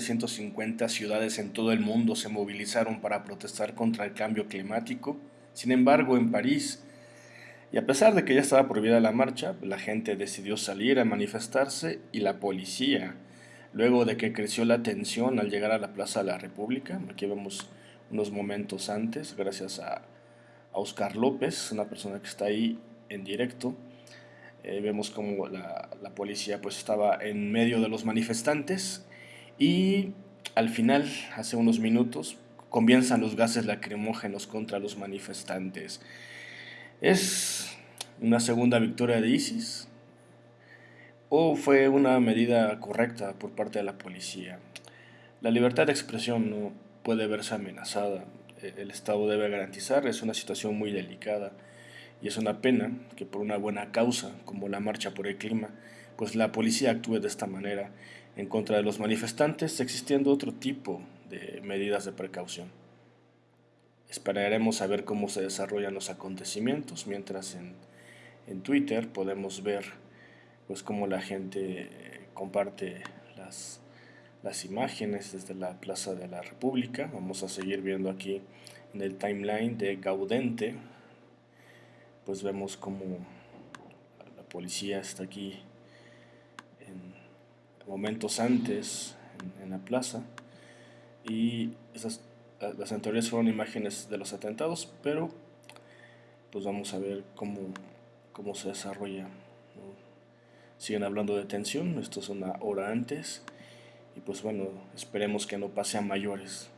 150 ciudades en todo el mundo se movilizaron para protestar contra el cambio climático. Sin embargo, en París, y a pesar de que ya estaba prohibida la marcha, la gente decidió salir a manifestarse y la policía, luego de que creció la tensión al llegar a la Plaza de la República, aquí vemos unos momentos antes, gracias a, Oscar López, una persona que está ahí en directo, eh, vemos como la, la policía pues estaba en medio de los manifestantes y al final, hace unos minutos, comienzan los gases lacrimógenos contra los manifestantes. ¿Es una segunda victoria de ISIS? ¿O fue una medida correcta por parte de la policía? La libertad de expresión no puede verse amenazada. El Estado debe garantizar, es una situación muy delicada y es una pena que por una buena causa como la marcha por el clima, pues la policía actúe de esta manera en contra de los manifestantes, existiendo otro tipo de medidas de precaución. Esperaremos a ver cómo se desarrollan los acontecimientos, mientras en, en Twitter podemos ver pues cómo la gente eh, comparte las, las imágenes desde la Plaza de la República. Vamos a seguir viendo aquí en el timeline de Gaudente, pues vemos cómo la policía está aquí momentos antes en, la plaza y esas, las anteriores fueron imágenes de los atentados, pero pues vamos a ver cómo, cómo se desarrolla. Siguen hablando de tensión, esto es una hora antes y pues bueno, esperemos que no pase a mayores.